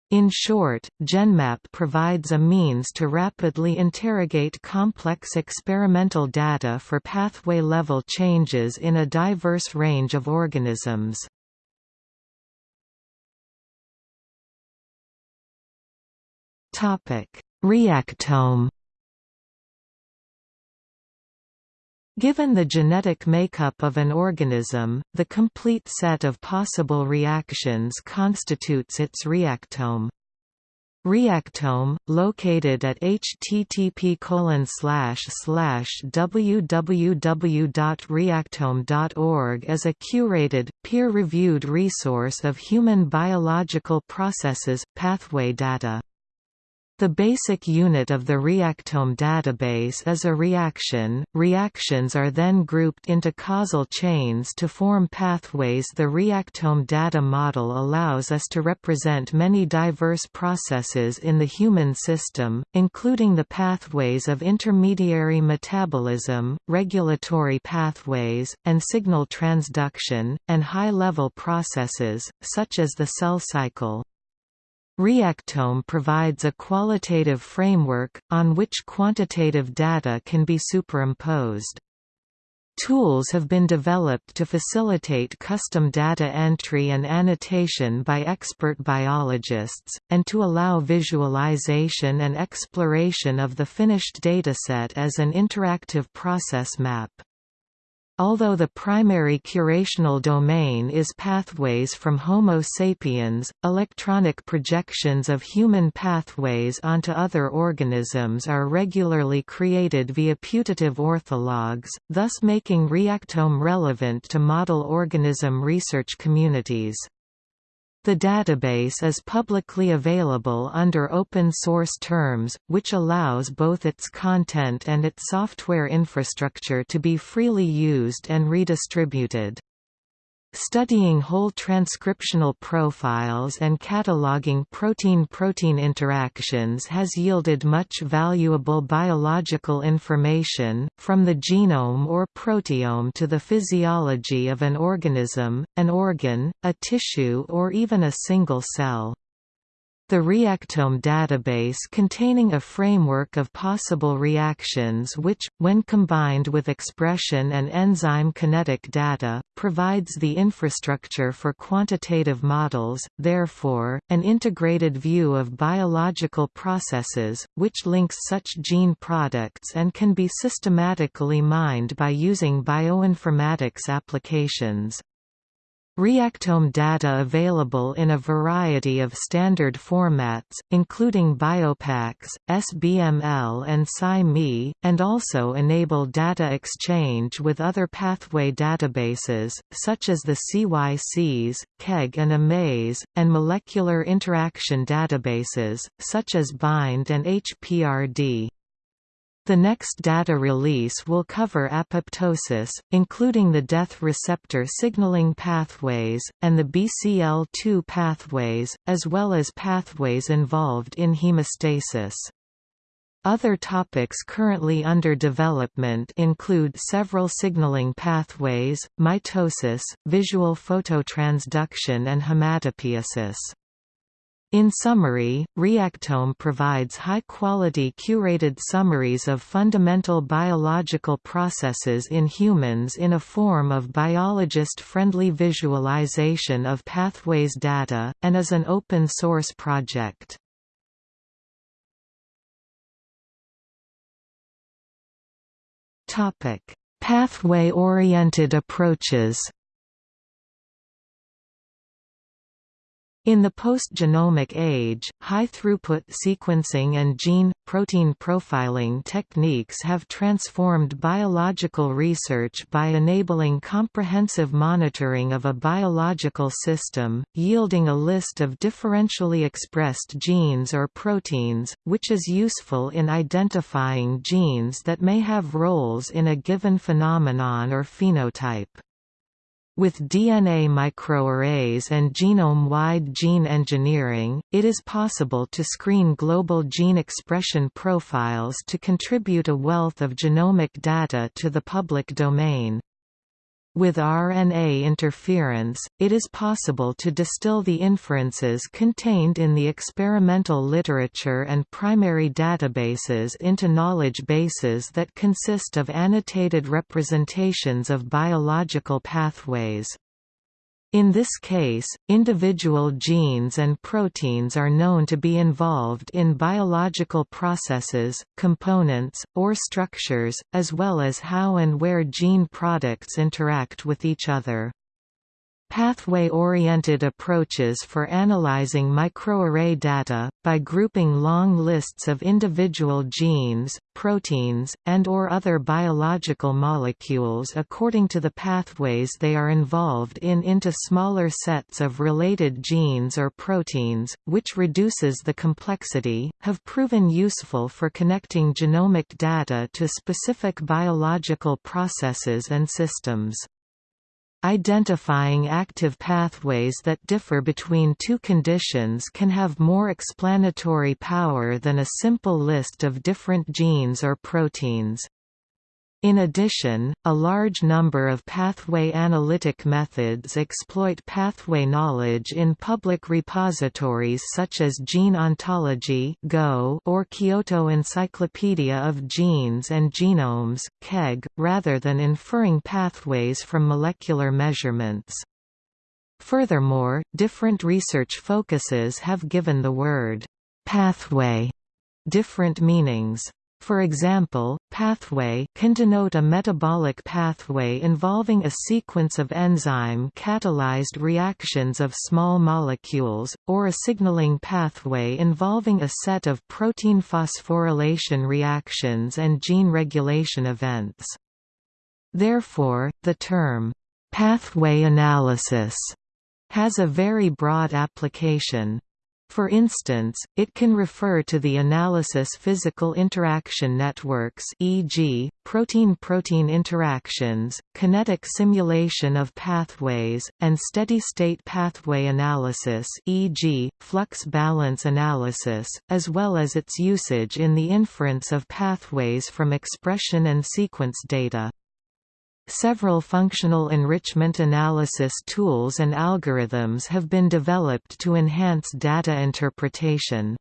in short, GenMAPP provides a means to rapidly interrogate complex experimental data for pathway-level changes in a diverse range of organisms. Reactome Given the genetic makeup of an organism, the complete set of possible reactions constitutes its reactome. Reactome, located at http colon slash slash www.reactome.org is a curated, peer-reviewed resource of human biological processes, pathway data. The basic unit of the reactome database is a reaction. Reactions are then grouped into causal chains to form pathways. The reactome data model allows us to represent many diverse processes in the human system, including the pathways of intermediary metabolism, regulatory pathways, and signal transduction, and high-level processes, such as the cell cycle. Reactome provides a qualitative framework, on which quantitative data can be superimposed. Tools have been developed to facilitate custom data entry and annotation by expert biologists, and to allow visualization and exploration of the finished dataset as an interactive process map. Although the primary curational domain is pathways from Homo sapiens, electronic projections of human pathways onto other organisms are regularly created via putative orthologs, thus making Reactome relevant to model organism research communities. The database is publicly available under open source terms, which allows both its content and its software infrastructure to be freely used and redistributed. Studying whole transcriptional profiles and cataloging protein-protein interactions has yielded much valuable biological information, from the genome or proteome to the physiology of an organism, an organ, a tissue or even a single cell. The Reactome database containing a framework of possible reactions which, when combined with expression and enzyme kinetic data, provides the infrastructure for quantitative models, therefore, an integrated view of biological processes, which links such gene products and can be systematically mined by using bioinformatics applications. Reactome data available in a variety of standard formats, including BioPax, SBML and SciMe, and also enable data exchange with other pathway databases, such as the CYCs, KEGG and AMAZE, and molecular interaction databases, such as BIND and HPRD. The next data release will cover apoptosis, including the death receptor signaling pathways, and the BCL2 pathways, as well as pathways involved in hemostasis. Other topics currently under development include several signaling pathways, mitosis, visual phototransduction and hematopoiesis. In summary, Reactome provides high-quality curated summaries of fundamental biological processes in humans in a form of biologist-friendly visualization of pathways data, and is an open-source project. Pathway-oriented approaches In the post-genomic age, high-throughput sequencing and gene-protein profiling techniques have transformed biological research by enabling comprehensive monitoring of a biological system, yielding a list of differentially expressed genes or proteins, which is useful in identifying genes that may have roles in a given phenomenon or phenotype. With DNA microarrays and genome-wide gene engineering, it is possible to screen global gene expression profiles to contribute a wealth of genomic data to the public domain. With RNA interference, it is possible to distill the inferences contained in the experimental literature and primary databases into knowledge bases that consist of annotated representations of biological pathways. In this case, individual genes and proteins are known to be involved in biological processes, components, or structures, as well as how and where gene products interact with each other. Pathway-oriented approaches for analyzing microarray data, by grouping long lists of individual genes, proteins, and or other biological molecules according to the pathways they are involved in into smaller sets of related genes or proteins, which reduces the complexity, have proven useful for connecting genomic data to specific biological processes and systems. Identifying active pathways that differ between two conditions can have more explanatory power than a simple list of different genes or proteins. In addition, a large number of pathway analytic methods exploit pathway knowledge in public repositories such as Gene Ontology Go or Kyoto Encyclopedia of Genes and Genomes KEGG, rather than inferring pathways from molecular measurements. Furthermore, different research focuses have given the word «pathway» different meanings. For example, pathway can denote a metabolic pathway involving a sequence of enzyme-catalyzed reactions of small molecules, or a signaling pathway involving a set of protein phosphorylation reactions and gene regulation events. Therefore, the term, "'pathway analysis' has a very broad application. For instance, it can refer to the analysis physical interaction networks e.g., protein-protein interactions, kinetic simulation of pathways, and steady-state pathway analysis e.g., flux balance analysis, as well as its usage in the inference of pathways from expression and sequence data. Several functional enrichment analysis tools and algorithms have been developed to enhance data interpretation.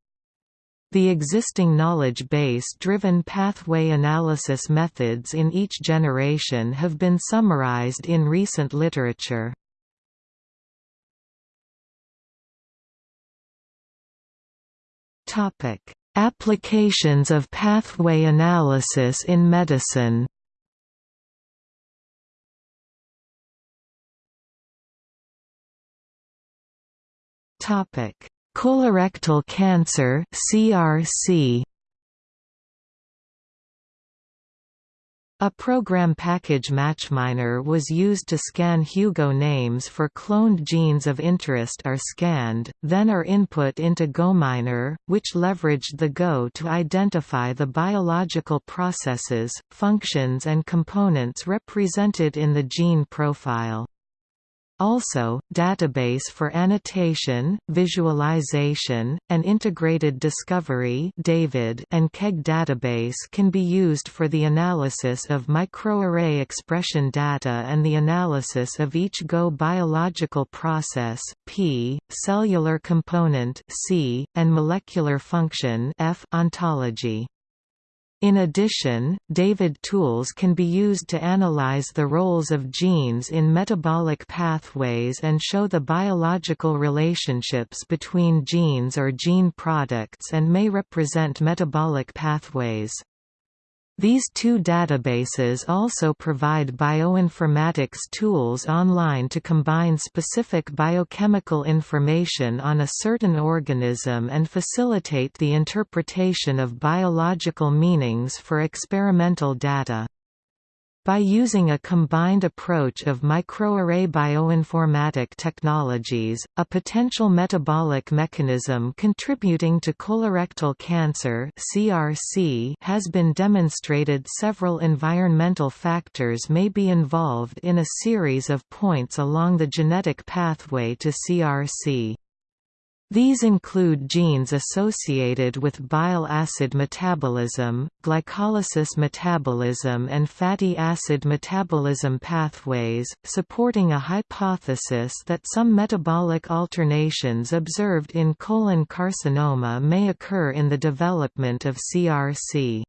The existing knowledge base-driven pathway analysis methods in each generation have been summarized in recent literature. Applications of pathway analysis in medicine Colorectal cancer CRC A program package MatchMiner was used to scan Hugo names for cloned genes of interest are scanned, then are input into GoMiner, which leveraged the Go to identify the biological processes, functions and components represented in the gene profile. Also, database for annotation, visualization, and integrated discovery David and KEGG database can be used for the analysis of microarray expression data and the analysis of each Go biological process P, cellular component C, and molecular function F ontology. In addition, David tools can be used to analyze the roles of genes in metabolic pathways and show the biological relationships between genes or gene products and may represent metabolic pathways. These two databases also provide bioinformatics tools online to combine specific biochemical information on a certain organism and facilitate the interpretation of biological meanings for experimental data. By using a combined approach of microarray bioinformatic technologies, a potential metabolic mechanism contributing to colorectal cancer (CRC) has been demonstrated. Several environmental factors may be involved in a series of points along the genetic pathway to CRC. These include genes associated with bile acid metabolism, glycolysis metabolism and fatty acid metabolism pathways, supporting a hypothesis that some metabolic alternations observed in colon carcinoma may occur in the development of CRC.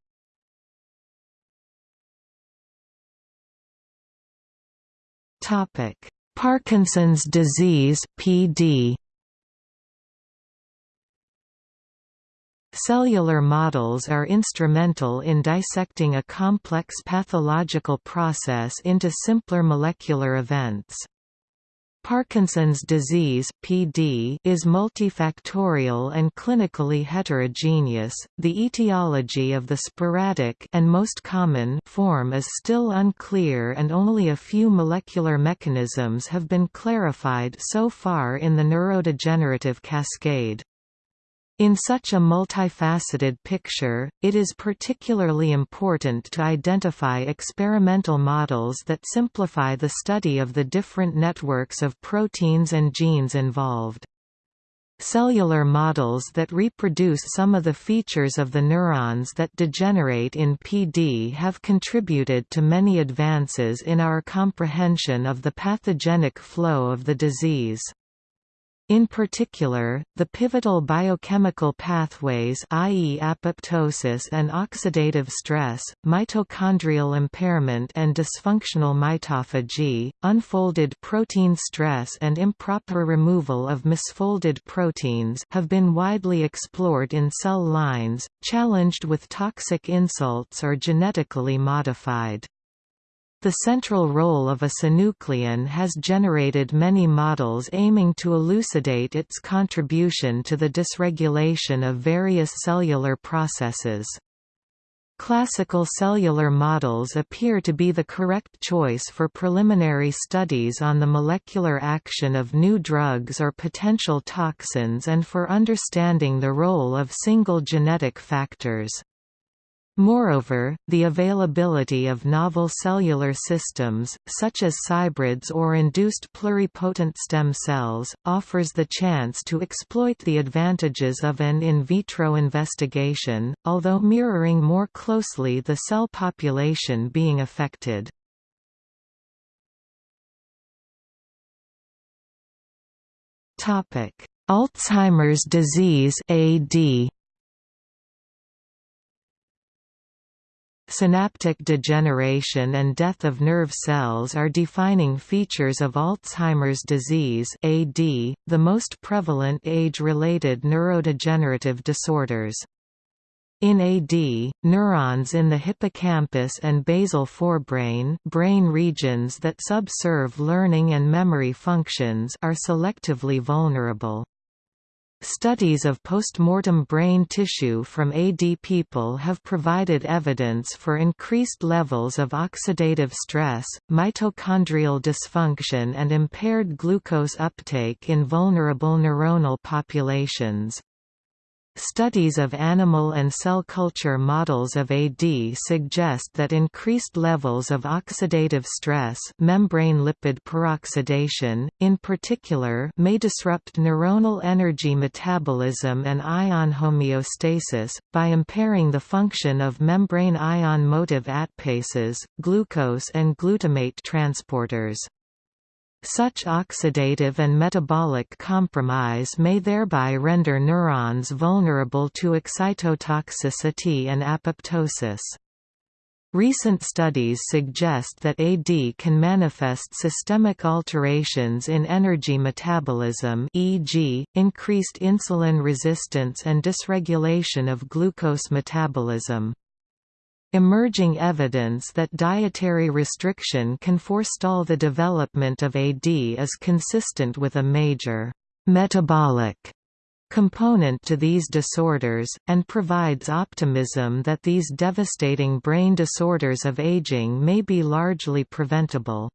Parkinson's disease PD Cellular models are instrumental in dissecting a complex pathological process into simpler molecular events. Parkinson's disease (PD) is multifactorial and clinically heterogeneous. The etiology of the sporadic and most common form is still unclear and only a few molecular mechanisms have been clarified so far in the neurodegenerative cascade. In such a multifaceted picture, it is particularly important to identify experimental models that simplify the study of the different networks of proteins and genes involved. Cellular models that reproduce some of the features of the neurons that degenerate in PD have contributed to many advances in our comprehension of the pathogenic flow of the disease. In particular, the pivotal biochemical pathways i.e. apoptosis and oxidative stress, mitochondrial impairment and dysfunctional mitophagy, unfolded protein stress and improper removal of misfolded proteins have been widely explored in cell lines, challenged with toxic insults or genetically modified. The central role of a synuclein has generated many models aiming to elucidate its contribution to the dysregulation of various cellular processes. Classical cellular models appear to be the correct choice for preliminary studies on the molecular action of new drugs or potential toxins and for understanding the role of single genetic factors. Moreover, the availability of novel cellular systems, such as cybrids or induced pluripotent stem cells, offers the chance to exploit the advantages of an in vitro investigation, although mirroring more closely the cell population being affected. Alzheimer's disease AD Synaptic degeneration and death of nerve cells are defining features of Alzheimer's disease AD, the most prevalent age-related neurodegenerative disorders. In AD, neurons in the hippocampus and basal forebrain brain regions that subserve learning and memory functions are selectively vulnerable. Studies of postmortem brain tissue from AD people have provided evidence for increased levels of oxidative stress, mitochondrial dysfunction and impaired glucose uptake in vulnerable neuronal populations. Studies of animal and cell culture models of AD suggest that increased levels of oxidative stress membrane lipid peroxidation, in particular may disrupt neuronal energy metabolism and ion homeostasis, by impairing the function of membrane ion motive ATPases, glucose and glutamate transporters. Such oxidative and metabolic compromise may thereby render neurons vulnerable to excitotoxicity and apoptosis. Recent studies suggest that AD can manifest systemic alterations in energy metabolism e.g., increased insulin resistance and dysregulation of glucose metabolism. Emerging evidence that dietary restriction can forestall the development of AD is consistent with a major metabolic component to these disorders, and provides optimism that these devastating brain disorders of aging may be largely preventable.